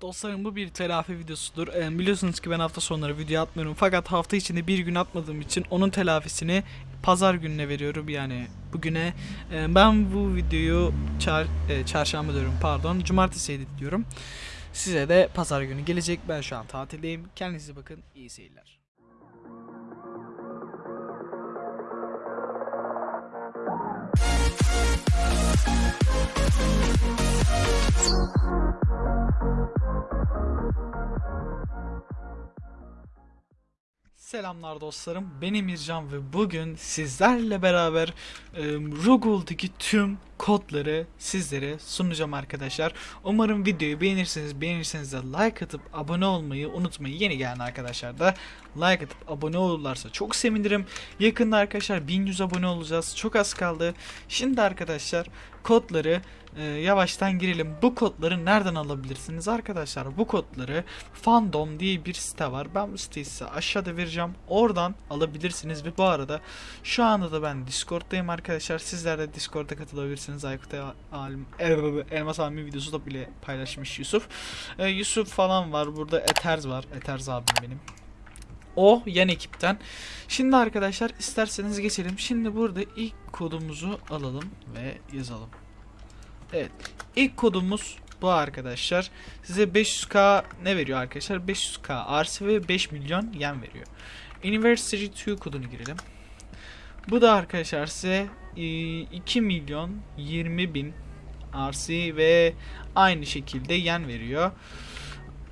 Dostlarım bu bir telafi videosudur. Ee, biliyorsunuz ki ben hafta sonları video atmıyorum. Fakat hafta içinde bir gün atmadığım için onun telafisini pazar gününe veriyorum. Yani bugüne Ee, ben bu videoyu çar, e, çarşamba diyorum pardon. Cumartesi editliyorum. Size de pazar günü gelecek. Ben şu an tatildeyim. Kendinize bakın. İyi seyirler. Selamlar dostlarım. Ben Emircan ve bugün sizlerle beraber e, Ruggle'daki tüm kodları sizlere sunacağım arkadaşlar. Umarım videoyu beğenirseniz beğenirseniz de like atıp abone olmayı unutmayın. Yeni gelen arkadaşlar da like atıp abone olurlarsa çok sevinirim. Yakında arkadaşlar 1100 abone olacağız. Çok az kaldı. Şimdi arkadaşlar kodları e, yavaştan girelim. Bu kodları nereden alabilirsiniz arkadaşlar? Bu kodları Fandom diye bir site var. Ben bu siteyi size aşağıda vereceğim. Oradan alabilirsiniz ve bu arada şu anda da ben Discord'dayım arkadaşlar. Sizler de Discord'a katılabilirsiniz. Aykut Alim, El- Elmas Almi videosu da bile paylaşmış Yusuf. E, Yusuf falan var. Burada Eters var. Eters abim benim. O yan ekipten. Şimdi arkadaşlar isterseniz geçelim. Şimdi burada ilk kodumuzu alalım ve yazalım. Evet. İlk kodumuz bu arkadaşlar. Size 500k ne veriyor arkadaşlar? 500k RC ve 5 milyon yen veriyor. Anniversary 2 kodunu girelim. Bu da arkadaşlar size e, 2 milyon 20 bin RC ve aynı şekilde yen veriyor.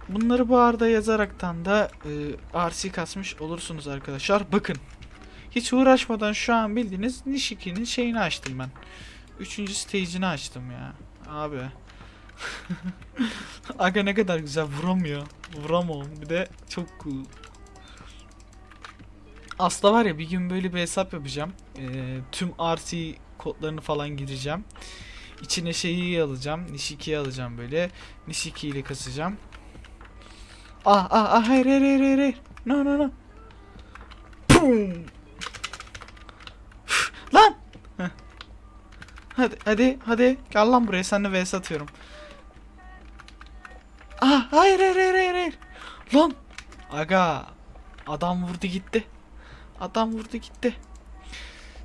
Bunları bu arada yazaraktan da e, RC kasmış olursunuz arkadaşlar. Bakın. Hiç uğraşmadan şu an bildiğiniz Nishiki'nin şeyini açtım ben. Üçüncü stage'ini açtım ya. Abi. Aga ne kadar güzel vuramıyor. Vuramam. Bir de çok cool. Aslında var ya bir gün böyle bir hesap yapacağım. Ee, tüm RC kodlarını falan gireceğim. İçine şeyi alacağım. Nishiki'yi alacağım böyle. Nishiki ile kasacağım. Ah ah ah hayır hayır hayır. hayır. No no no. Pum. Lan. Heh. Hadi hadi hadi gel lan buraya seninle vs atıyorum. Ah hayır hayır hayır hayır hayır. Lan. Aga adam vurdu gitti. Adam vurdu gitti.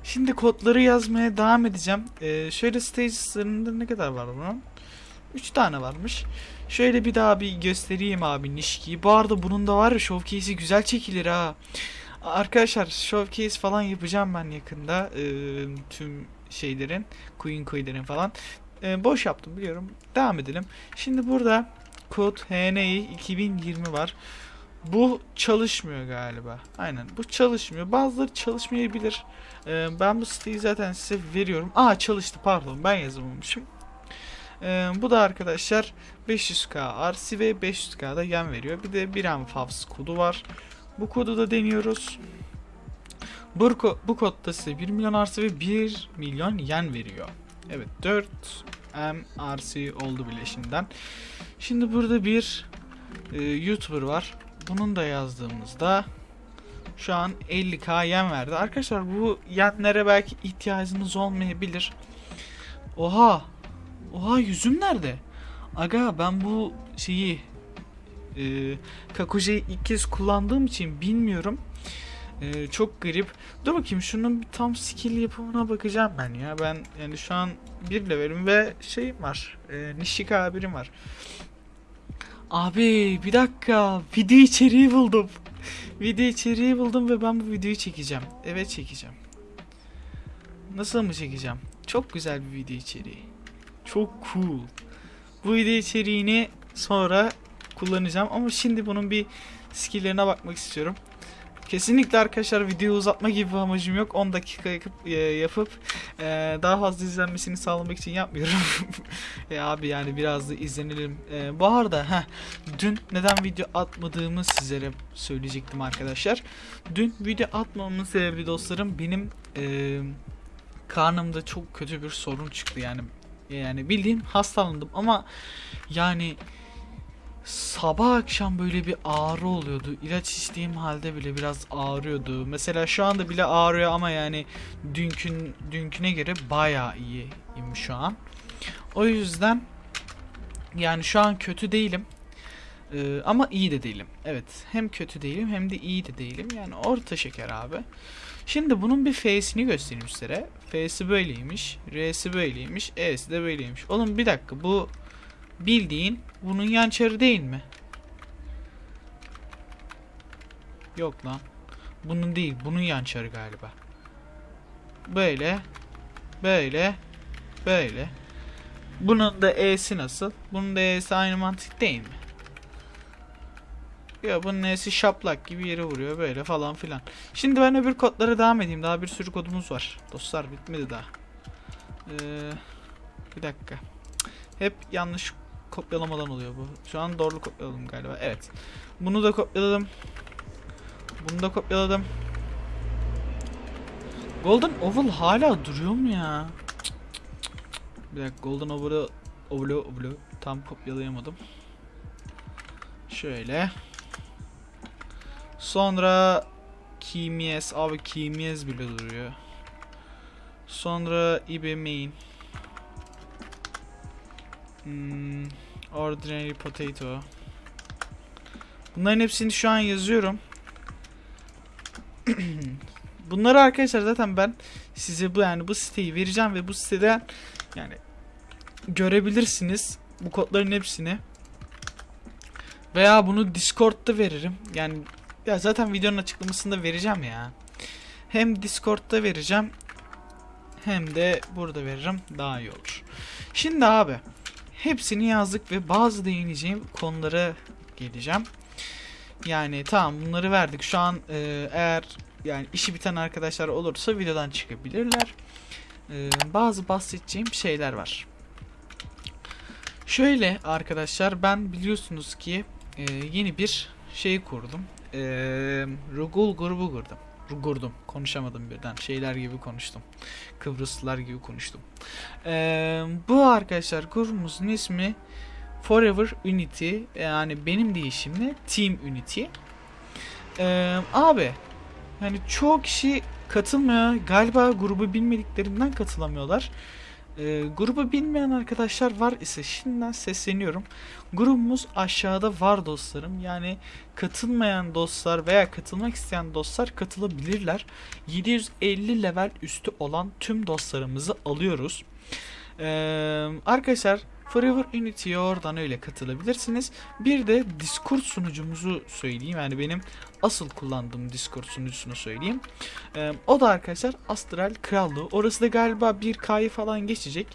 Şimdi kodları yazmaya devam edeceğim. Ee, şöyle stages'larında ne kadar var bunun? 3 tane varmış. Şöyle bir daha bir göstereyim abi Nişki'yi. Bu arada bunun da var ya showcase'i güzel çekilir ha. Arkadaşlar showcase falan yapacağım ben yakında. Ee, tüm şeylerin, Queen Queen'lerin falan. Ee, boş yaptım biliyorum. Devam edelim. Şimdi burada kod HNI 2020 var. Bu çalışmıyor galiba. Aynen bu çalışmıyor. Bazıları çalışmayabilir. Ee, ben bu siteyi zaten size veriyorum. Aa çalıştı pardon ben yazamamışım. Ee, bu da arkadaşlar 500k RC ve 500k da yen veriyor. Bir de 1 M Favs kodu var. Bu kodu da deniyoruz. Bu, bu kodda size 1 milyon RC ve 1 milyon yen veriyor. Evet 4 M RC oldu bile şimdiden. Şimdi burada bir e, YouTuber var. Bunun da yazdığımızda şu an 50k yen verdi. Arkadaşlar bu yenlere belki ihtiyacınız olmayabilir. Oha Oha yüzüm nerede? Aga ben bu şeyi e, Kakuje'yi ilk kez kullandığım için bilmiyorum. E, çok garip. Dur bakayım şunun bir tam skill yapımına bakacağım ben ya. Ben yani şu an bir levelim ve şeyim var. E, Nishika birim var. Abi bir dakika. Video içeriği buldum. Video içeriği buldum ve ben bu videoyu çekeceğim. Evet çekeceğim. Nasıl mı çekeceğim? Çok güzel bir video içeriği. Çok cool. Bu video içeriğini sonra kullanacağım ama şimdi bunun bir skill'lerine bakmak istiyorum. Kesinlikle arkadaşlar videoyu uzatma gibi bir amacım yok. 10 dakika yakıp, e, yapıp e, daha fazla izlenmesini sağlamak için yapmıyorum. e, abi yani biraz da izlenelim. E, bu arada heh, dün neden video atmadığımı sizlere söyleyecektim arkadaşlar. Dün video atmamamın sebebi dostlarım benim e, karnımda çok kötü bir sorun çıktı yani yani bildiğin hastalandım ama yani sabah akşam böyle bir ağrı oluyordu. İlaç içtiğim halde bile biraz ağrıyordu. Mesela şu anda bile ağrıyor ama yani dünkün dünküne göre bayağı iyiyim şu an. O yüzden yani şu an kötü değilim. Ee, ama iyi de değilim. Evet. Hem kötü değilim hem de iyi de değilim. Yani orta şeker abi. Şimdi bunun bir F'sini göstereyim size. F'si böyleymiş. R'si böyleymiş. E'si de böyleymiş. Oğlum bir dakika bu bildiğin bunun yan çarı değil mi? Yok lan. Bunun değil. Bunun yan çarı galiba. Böyle. Böyle. Böyle. Bunun da E'si nasıl? Bunun da E'si aynı mantık değil mi? Ya bunun E'si şaplak gibi yere vuruyor böyle falan filan. Şimdi ben öbür kodlara devam edeyim. Daha bir sürü kodumuz var. Dostlar bitmedi daha. Ee, bir dakika. Hep yanlış kopyalamadan oluyor bu. Şu an doğru kopyaladım galiba. Evet. Bunu da kopyaladım. Bunu da kopyaladım. Golden Oval hala duruyor mu ya? Bir dakika Golden Oval'ı Oval'ı Oval'ı tam kopyalayamadım. Şöyle. Sonra Kimies abi Kimies bile duruyor. Sonra eBay main. Hmm, ordinary potato. Bunların hepsini şu an yazıyorum. Bunları arkadaşlar zaten ben size bu yani bu siteyi vereceğim ve bu siteden yani görebilirsiniz bu kodların hepsini. Veya bunu Discord'da veririm. Yani ya zaten videonun açıklamasında vereceğim ya. Hem Discord'da vereceğim hem de burada veririm daha iyi olur. Şimdi abi hepsini yazdık ve bazı değineceğim konulara geleceğim. Yani tamam bunları verdik. Şu an e, eğer yani işi biten arkadaşlar olursa videodan çıkabilirler. E, bazı bahsedeceğim şeyler var. Şöyle arkadaşlar ben biliyorsunuz ki e, yeni bir şey kurdum. E, Rugul grubu kurdum. Kurdum. Konuşamadım birden. Şeyler gibi konuştum. Kıbrıslılar gibi konuştum. E, bu arkadaşlar grubumuzun ismi Forever Unity. Yani benim deyişimle Team Unity. E, abi yani çoğu kişi katılmıyor. Galiba grubu bilmediklerinden katılamıyorlar. E, grubu bilmeyen arkadaşlar var ise şimdiden sesleniyorum. Grubumuz aşağıda var dostlarım. Yani katılmayan dostlar veya katılmak isteyen dostlar katılabilirler. 750 level üstü olan tüm dostlarımızı alıyoruz. E, arkadaşlar Forever Unity'ye oradan öyle katılabilirsiniz. Bir de Discord sunucumuzu söyleyeyim. Yani benim asıl kullandığım Discord sunucusunu söyleyeyim. Ee, o da arkadaşlar Astral Krallığı. Orası da galiba 1K'yı falan geçecek.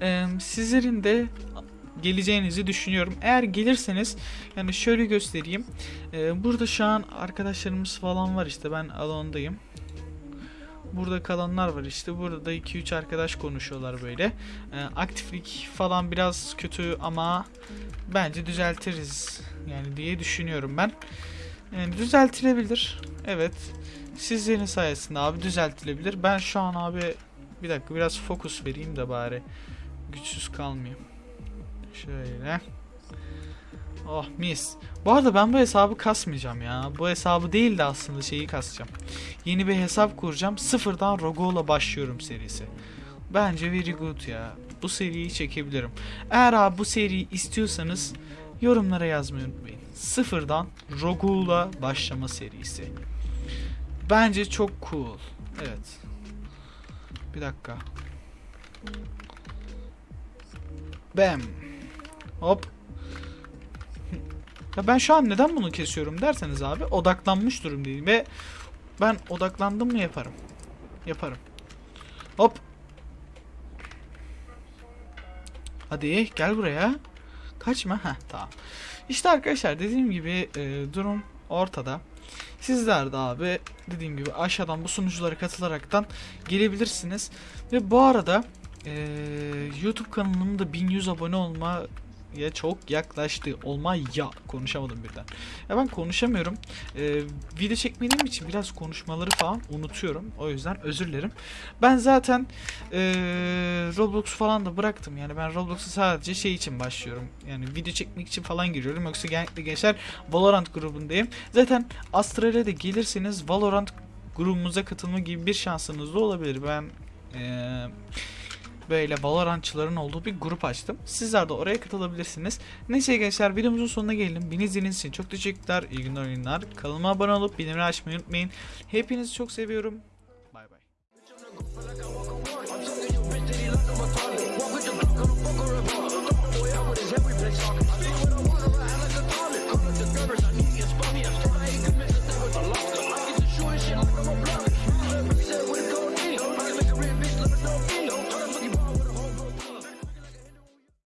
Ee, sizlerin de geleceğinizi düşünüyorum. Eğer gelirseniz yani şöyle göstereyim. Ee, burada şu an arkadaşlarımız falan var işte ben alondayım. Burada kalanlar var işte. Burada da 2-3 arkadaş konuşuyorlar böyle. Ee, aktiflik falan biraz kötü ama bence düzeltiriz yani diye düşünüyorum ben. Yani düzeltilebilir. Evet. Sizlerin sayesinde abi düzeltilebilir. Ben şu an abi bir dakika biraz fokus vereyim de bari güçsüz kalmayayım. Şöyle. Oh mis. Bu arada ben bu hesabı kasmayacağım ya. Bu hesabı değil de aslında şeyi kasacağım. Yeni bir hesap kuracağım. Sıfırdan Rogo'la başlıyorum serisi. Bence very good ya. Bu seriyi çekebilirim. Eğer abi bu seriyi istiyorsanız yorumlara yazmayı unutmayın. Sıfırdan Rogu'la başlama serisi. Bence çok cool. Evet. Bir dakika. Bam. Hop. Ya ben şu an neden bunu kesiyorum derseniz abi odaklanmış durumdayım ve ben odaklandım mı yaparım. Yaparım. Hop. Hadi gel buraya. Kaçma. Heh tamam. İşte arkadaşlar dediğim gibi e, durum ortada. Sizler de abi dediğim gibi aşağıdan bu sunuculara katılaraktan gelebilirsiniz. Ve bu arada e, YouTube kanalımda da 1100 abone olma ya çok yaklaştı. Olma ya konuşamadım birden. Ya ben konuşamıyorum. Ee, video çekmediğim için biraz konuşmaları falan unutuyorum. O yüzden özür dilerim. Ben zaten ee, Roblox falan da bıraktım. Yani ben Roblox'a sadece şey için başlıyorum. Yani video çekmek için falan giriyorum. Yoksa genellikle gençler Valorant grubundayım. Zaten Astral'e gelirseniz Valorant grubumuza katılma gibi bir şansınız da olabilir. Ben ee, böyle Valorantçıların olduğu bir grup açtım. Sizler de oraya katılabilirsiniz. Neyse gençler videomuzun sonuna geldim. Beni izlediğiniz için çok teşekkürler. İyi günler oyunlar. Kanalıma abone olup bildirimleri açmayı unutmayın. Hepinizi çok seviyorum. Bay bay.